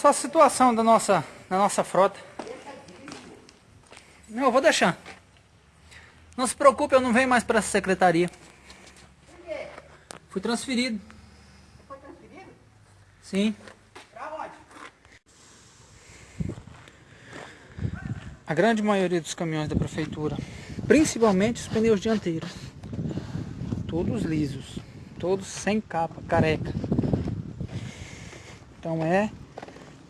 Só a situação da nossa, da nossa frota. Não, eu vou deixar. Não se preocupe, eu não venho mais para essa secretaria. Por quê? Fui transferido. Foi transferido? Sim. Pra onde? A grande maioria dos caminhões da prefeitura, principalmente os pneus dianteiros, todos lisos, todos sem capa, careca. Então é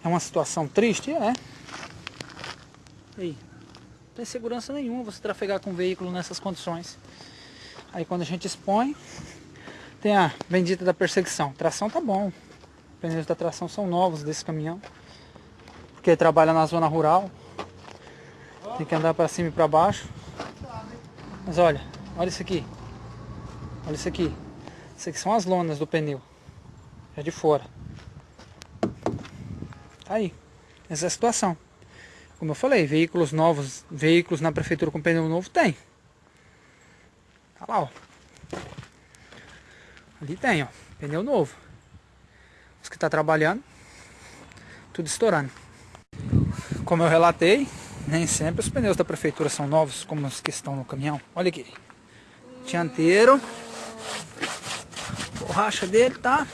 é uma situação triste, é. Aí, não tem segurança nenhuma você trafegar com um veículo nessas condições. Aí quando a gente expõe, tem a bendita da perseguição. Tração tá bom. Os pneus da tração são novos desse caminhão. Porque trabalha na zona rural. Tem que andar para cima e para baixo. Mas olha, olha isso aqui. Olha isso aqui. Isso aqui são as lonas do pneu. É de fora. Tá aí. Essa é a situação. Como eu falei, veículos novos, veículos na prefeitura com pneu novo tem. Tá lá, ó. Ali tem, ó. Pneu novo. Os que tá trabalhando, tudo estourando. Como eu relatei, nem sempre os pneus da prefeitura são novos como os que estão no caminhão. Olha aqui. Dianteiro. Borracha dele tá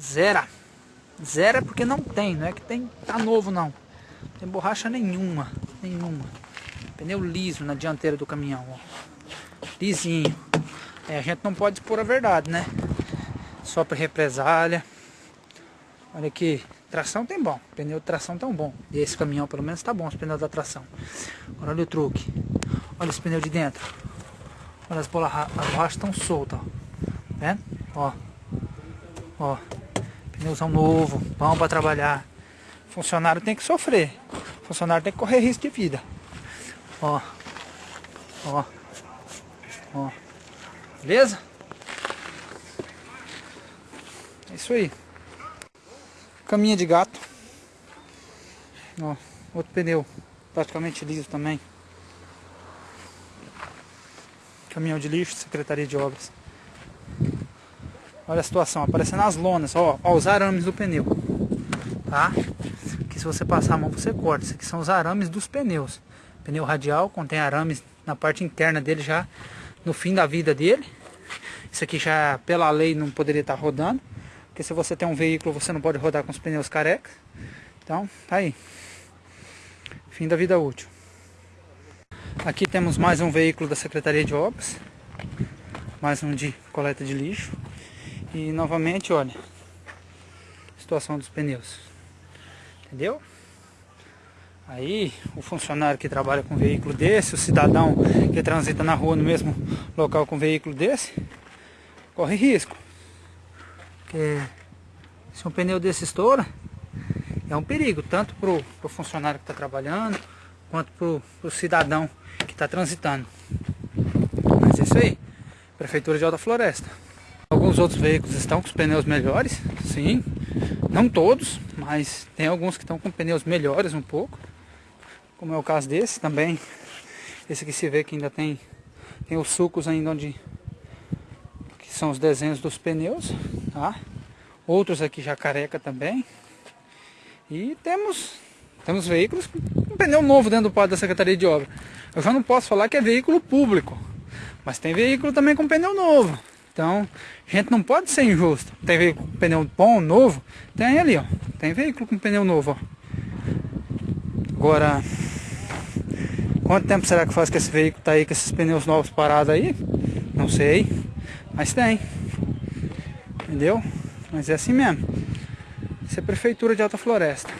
zero. Zero é porque não tem, não é que tem tá novo não. não tem borracha nenhuma, nenhuma. Pneu liso na dianteira do caminhão, ó. Lisinho. É, a gente não pode expor a verdade, né? Só para represália. Olha aqui, tração tem bom, pneu de tração tão bom. E esse caminhão pelo menos tá bom, os pneus da tração. Agora olha o truque. Olha esse pneu de dentro. Olha as, bolas, as borrachas estão soltas, ó. Tá vendo? Ó. Ó. Pneuzão novo, bom para trabalhar. Funcionário tem que sofrer. Funcionário tem que correr risco de vida. Ó. Ó. Ó. Beleza? É isso aí. Caminha de gato. Ó, outro pneu praticamente liso também. Caminhão de lixo, Secretaria de Obras. Olha a situação, aparecendo as lonas, ó, ó os arames do pneu. Tá? Que se você passar a mão você corta. Isso aqui são os arames dos pneus. Pneu radial contém arames na parte interna dele já no fim da vida dele. Isso aqui já pela lei não poderia estar rodando. Porque se você tem um veículo você não pode rodar com os pneus carecas. Então, tá aí. Fim da vida útil. Aqui temos mais um veículo da Secretaria de Obras. Mais um de coleta de lixo. E novamente, olha, situação dos pneus. Entendeu? Aí, o funcionário que trabalha com um veículo desse, o cidadão que transita na rua no mesmo local com um veículo desse, corre risco. Porque se um pneu desse estoura, é um perigo, tanto para o funcionário que está trabalhando, quanto para o cidadão que está transitando. Mas é isso aí, Prefeitura de Alta Floresta. Alguns outros veículos estão com os pneus melhores, sim. Não todos, mas tem alguns que estão com pneus melhores um pouco. Como é o caso desse também. Esse aqui se vê que ainda tem, tem os sucos ainda onde que são os desenhos dos pneus, tá? Outros aqui já careca também. E temos temos veículos com pneu novo dentro do quadro da Secretaria de Obra. Eu já não posso falar que é veículo público, mas tem veículo também com pneu novo. Então, a gente não pode ser injusto. Tem veículo com pneu bom, novo, tem ali, ó. Tem veículo com pneu novo, ó. Agora, quanto tempo será que faz que esse veículo tá aí com esses pneus novos parados aí? Não sei, mas tem. Entendeu? Mas é assim mesmo. Isso é prefeitura de Alta Floresta.